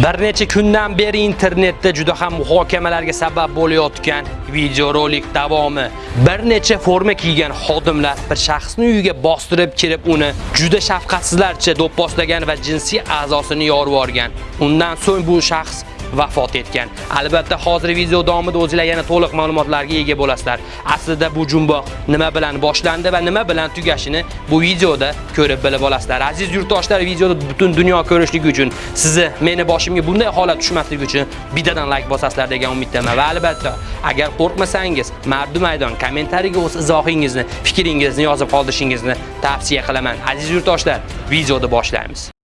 Bir necha kundan beri internetda juda ham muhokamalarga sabab bo'layotgan videorolik davomi. Bir necha forma kiygan xodimlar bir shaxsni uyiga bostirib kirib, uni juda shafqatsizlarcha do'pposlagan va jinsiy a'zosini yorib yuborgan. Undan so'ng bu shaxs vafot etgan. Albatta, hozir video davomida o'zingizlar yana to'liq ma'lumotlarga ega bo'lasizlar. Aslida bu jumboq nima bilan boshlandi va nima bilan tugashini bu videoda ko'rib bilib olasizlar. Aziz yurtdoshlar, videoni butun dunyo ko'rishligi uchun, sizni meni boshimga bunday holat tushmasligi uchun bittadan like bosasizlar degan umiddaman va albatta, agar qo'rqmasangiz, mardu maydon kommentariyaga o'z izohingizni, fikringizni yozib qoldirishingizni tavsiya qilaman. Aziz yurtdoshlar, videoni boshlaymiz.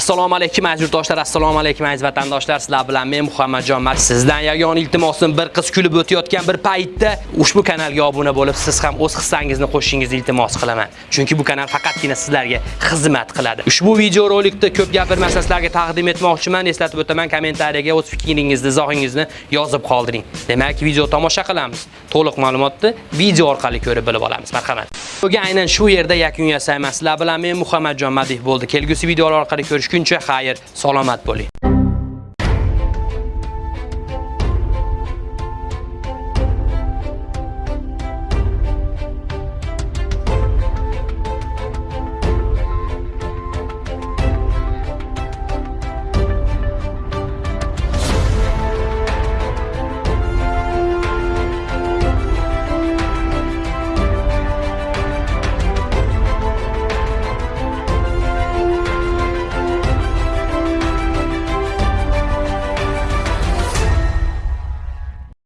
Assalomu alaykum aziz yurtdoshlar, assalomu alaykum aziz vatandoshlar. Sizlar bilan men Muhammadjon Mat. Sizdan yagona iltimosim bir qiz kulib o'tayotgan bir paytda ushbu kanalga obuna bo'lib, siz ham o'z hissangizni qo'shishingizni iltimos qilaman. Chunki bu kanal faqatgina sizlarga xizmat qiladi. Ushbu video rolikda ko'p gapirmasdan sizlarga taqdim etmoqchiman. Eslatib o'taman, kommentariyaga o'z fikringizni, izohingizni yozib qoldiring. Demak, video tomosha qilamiz. To'liq ma'lumotni video orqali ko'rib bilib olamiz. Marhamat. Bugun aynan shu yerda yakun yasayman. Sizlar bilan men Muhammadjon Madih bo'ldi. Kelgusi videolar orqali ko'rish tushguncha xayr, salomat bo'ling.